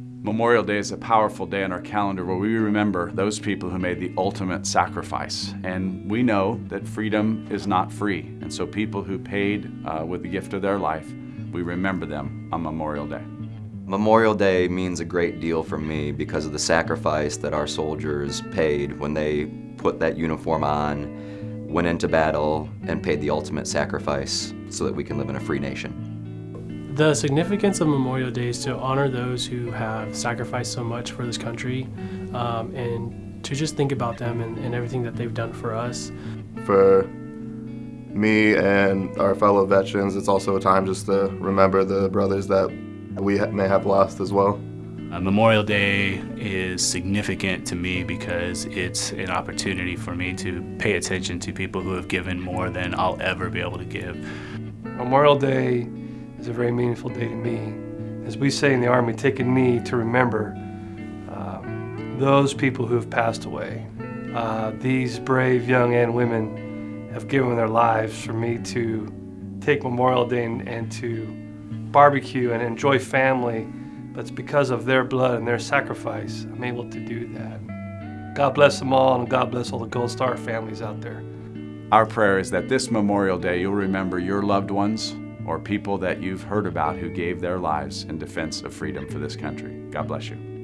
Memorial Day is a powerful day on our calendar where we remember those people who made the ultimate sacrifice. And we know that freedom is not free. And so people who paid uh, with the gift of their life, we remember them on Memorial Day. Memorial Day means a great deal for me because of the sacrifice that our soldiers paid when they put that uniform on, went into battle, and paid the ultimate sacrifice so that we can live in a free nation. The significance of Memorial Day is to honor those who have sacrificed so much for this country um, and to just think about them and, and everything that they've done for us. For me and our fellow veterans, it's also a time just to remember the brothers that we may have lost as well. Uh, Memorial Day is significant to me because it's an opportunity for me to pay attention to people who have given more than I'll ever be able to give. Memorial Day is a very meaningful day to me. As we say in the Army, take a knee to remember um, those people who have passed away. Uh, these brave young men and women have given their lives for me to take Memorial Day and, and to barbecue and enjoy family, but it's because of their blood and their sacrifice I'm able to do that. God bless them all and God bless all the Gold Star families out there. Our prayer is that this Memorial Day you'll remember your loved ones or people that you've heard about who gave their lives in defense of freedom for this country. God bless you.